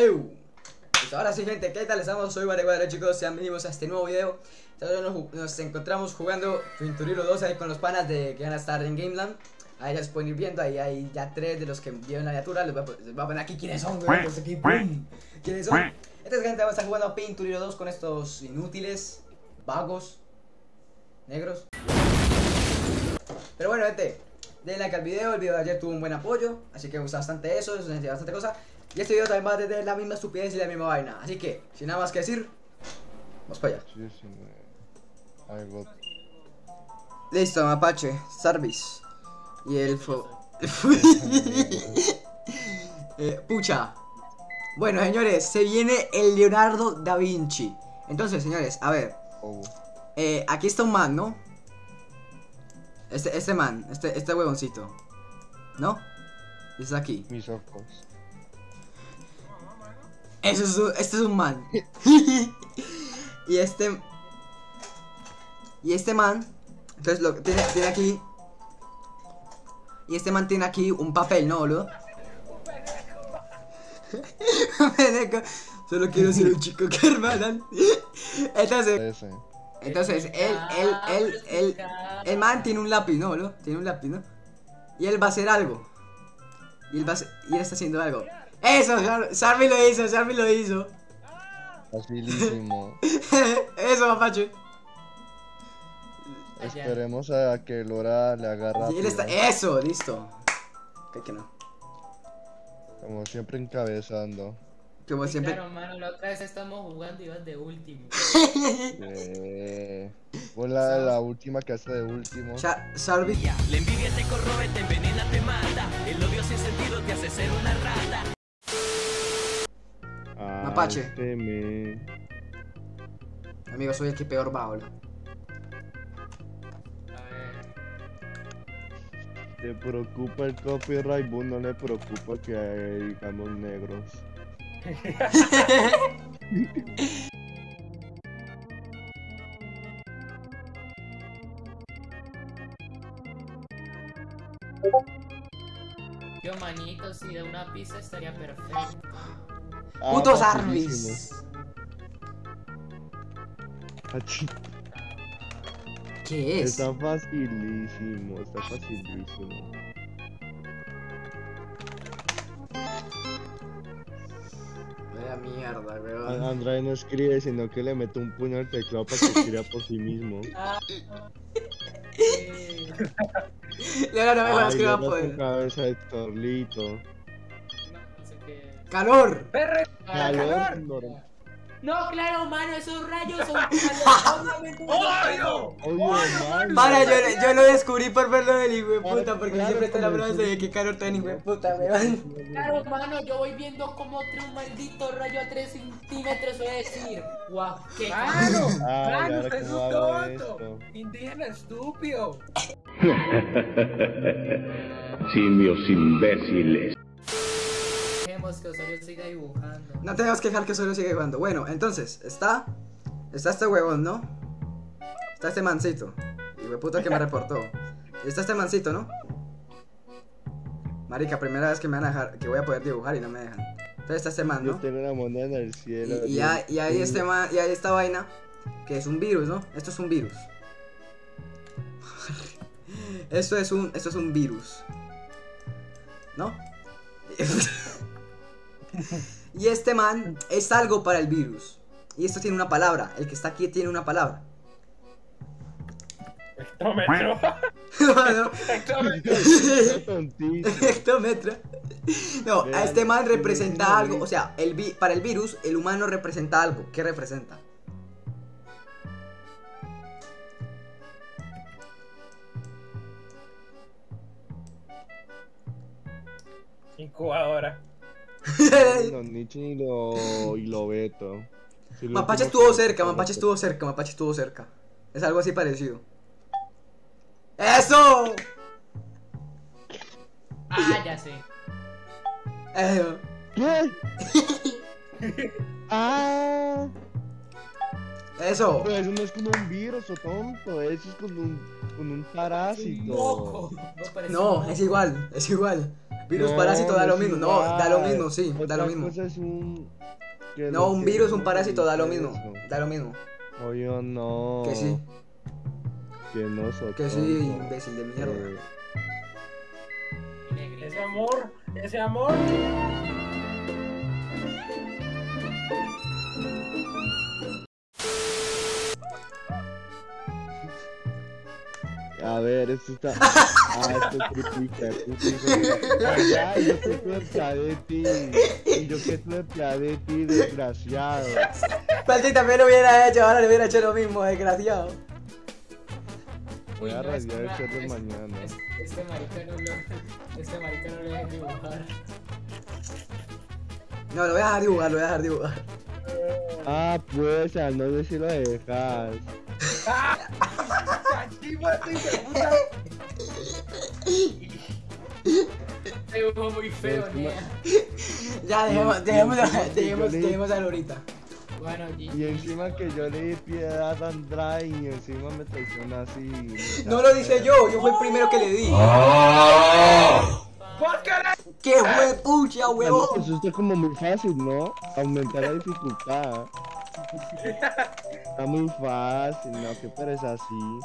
¡Ew! Pues ahora sí, gente, ¿qué tal estamos? Soy Vareguadra, chicos, sean bienvenidos a este nuevo video. Nos, nos encontramos jugando Pinturilo 2 ahí con los panas de que van a estar en Gameland. Ahí ya se pueden ir viendo, ahí hay ya tres de los que vieron la miniatura. Les voy, a, les voy a poner aquí quiénes son, güey. Pues aquí, ¡pum! ¿Quiénes son? Entonces, gente, vamos a estar jugando Pinturilo 2 con estos inútiles, vagos, negros. Pero bueno, gente, denle like al video. El video de ayer tuvo un buen apoyo, así que me gusta bastante eso, eso bastante cosa. Y este video también va a tener la misma estupidez y la misma vaina. Así que, sin nada más que decir, vamos para allá. Listo, Mapache, Sarvis. Y el fo... Eh, pucha. Bueno, señores, se viene el Leonardo da Vinci. Entonces, señores, a ver. Eh, aquí está un man, ¿no? Este, este man, este, este huevoncito. ¿No? Y está aquí. mis ojos. Eso es un- este es un man. y este. Y este man. Entonces lo tiene, tiene aquí. Y este man tiene aquí un papel, ¿no, boludo? Solo quiero ser un chico que hermanan. Entonces, entonces, él, él, él, él, el man tiene un lápiz, ¿no, boludo? Tiene un lápiz, ¿no? Y él va a hacer algo. Y él va a hacer- y él está haciendo algo. Eso, Sar- Sarvi lo hizo, Sarvi lo hizo. Facilísimo. Eso, mapache. Esperemos a que Lora le agarra. Y él está. Eso, listo. Creo que no. Como siempre encabezando. Como siempre. Claro, mano, la otra vez estamos jugando y vas de último. Eh, fue la, la última que hace de último. Sarvi. La envidia te corroe, te envenena, te mata. El odio sin sentido te hace ser una me- Amigo, soy el que peor va, boludo. A ver. ¿Te preocupa el copyright? Vos no le preocupa que digamos negros. Yo, manito, si de una pizza estaría perfecto. Ah, Puto facilísimo. Sarvis. Achi, ¿Qué es? Está facilísimo, está facilísimo. Vaya mierda, weón. Andrade no escribe, sino que le mete un puño al teclado para que escriba por sí mismo. Eh, Leonardo, no me poder. cabeza de torlito. Qué. ¡Calor! Calor, normal. No, claro, mano, esos rayos son calor. Man. Para, yo, yo lo descubrí por verlo del hijo de puta, porque Claro, siempre está la como el- de que calor tan hijo de puta, weón. Claro, mano, yo voy viendo cómo trae un maldito rayo a 3 centímetros. Voy a decir, guau, qué ¡Claro! Ay, ¡Claro, usted es cómo un tonto! ¡Indígena estúpido! Simios imbéciles. Que Osorio siga dibujando. No tenemos que dejar que solo siga jugando. Bueno, entonces, está. Está este huevón, ¿no? Está este mancito. Y de puta que me reportó. Está este mancito, ¿no? Marica, primera vez que me van a dejar. Que voy a poder dibujar y no me dejan. Entonces está este man, Yo ¿no? tengo una moneda en el cielo. Y, y, hay- y hay este man, y hay esta vaina. Que es un virus, ¿no? Esto es un virus. esto es un. Esto es un virus. ¿No? y este man es algo para el virus. Y esto tiene una palabra. El que está aquí tiene una palabra. ¡Hectómetro! No. Hectómetro. No, a este man representa algo. lista. O sea, el vi- para el virus, el humano representa algo. ¿Qué representa? Incubadora. Los Nietzsche y lo, y lo Beto. Sí, lo Mapache estuvo cerca, Mapache estuvo cerca, Mapache estuvo cerca. Es algo así parecido. ¡Eso! Ah, ya sé. Eso. ¿Qué? ah, Eso. pero eso no es como un virus o tonto, eso es con un, con un parásito. Loco. No, es igual, es igual. Virus No, parásito da lo mismo. No, da lo mismo, sí, da lo mismo. cosa es un... que No, un virus, un parásito da lo mismo. Da lo mismo. Oye, no. Que sí, Que no soy que sí, imbécil de mierda. Eh. Ese amor, ese amor. A ver, esto está. Ah, esto es triplica. Ay, yo que cerca de ti. Y yo que cerca de ti, desgraciado. Falti también lo hubiera hecho, ahora le hubiera hecho lo mismo, desgraciado. Voy a radiar el chat de mañana. es- Este marica no lo. Este marica no le deja dibujar. No, lo voy a dejar dibujar, lo voy a dejar dibujar. Ah, pues, al no sé si lo Actívate, hijo de puta. Muy feo, Es. Ya, dejemos, dejemos, dejemos, dejemos a Lorita. Bueno, G. Y encima que yo le di piedad a Andrade y encima me traiciona así. No lo dije yo, yo fui el primero que le di. ¿Por qué ¡Qué fue pucha, Eso huevón! eso está como muy fácil, ¿no? Aumentar la dificultad. Está muy fácil, ¿no? Que pero es así.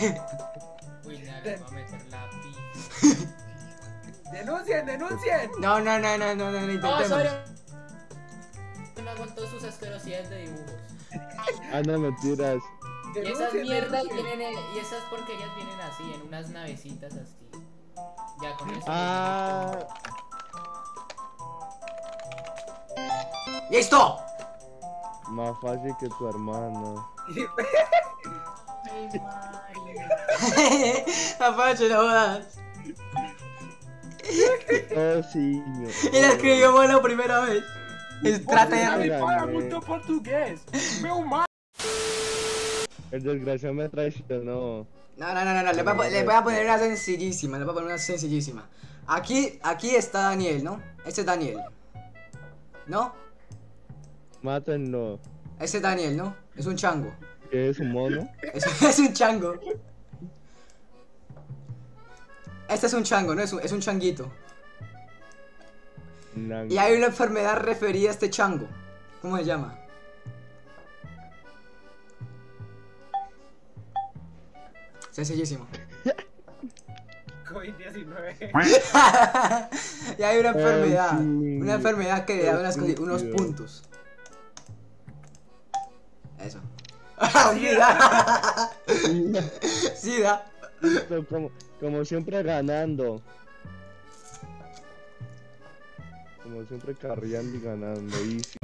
A meter la pi. Denuncien, denuncien. No, no, no, no, no, no, no No, intentemos. No aguantó sus asquerosidades de dibujos. Ah, no, mentiras. Y esas mierdas vienen, en- y esas porquerías vienen así, en unas navecitas así. Ya con eso. Ah, ¡Listo! más fácil que tu hermano. Ay. Apache, no jodas. Oh, sí. Y la escribió mal la primera vez. Es- Trata Ay, de... Me fala muito português. Meu mar. El desgraciado me traicionó. No, no, no, no, no, le voy, a, le voy a poner una sencillísima, le voy a poner una sencillísima. Aquí, aquí está Daniel, ¿no? Este es Daniel. ¿No? Mátenlo. Este es Daniel, ¿no? Es un chango. ¿Qué es un mono? Es, es un chango. Este es un chango, ¿no? Es un, es un changuito. Y hay una enfermedad referida a este chango. ¿Cómo se llama? Sencillísimo. COVID-19. y hay una enfermedad. Una enfermedad que le da unas unos puntos. Eso. Sida. Sida. Como, como siempre ganando. Como siempre carreando y ganando. Easy.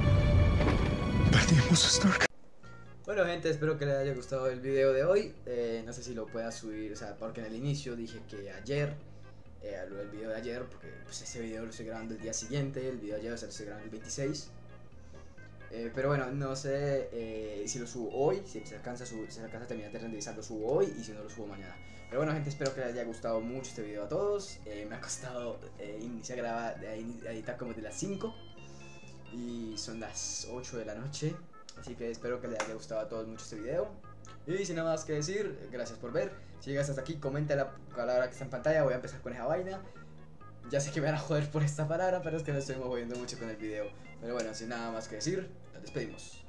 Bueno gente, espero que les haya gustado el video de hoy. Eh, no sé si lo pueda subir, o sea, porque en el inicio dije que ayer, eh, del video de ayer, porque pues, ese video lo estoy grabando el día siguiente, el video de ayer o sea, lo estoy grabando el 26. Eh, pero bueno, no sé eh, si lo subo hoy, si se alcanza, a subir- se alcanza a terminar de renderizar, lo subo hoy y si no lo subo mañana. Pero bueno gente, espero que les haya gustado mucho este video a todos. Eh, me ha costado eh, iniciar a grabar, editar como de las 5 y son las 8 de la noche. Así que espero que les haya gustado a todos mucho este video. Y sin nada más que decir, gracias por ver. Si llegas hasta aquí, comenta la palabra que está en pantalla. Voy a empezar con esa vaina. Ya sé que me van a joder por esta palabra, pero es que me estoy moviendo mucho con el video. Pero bueno, sin nada más que decir, nos despedimos.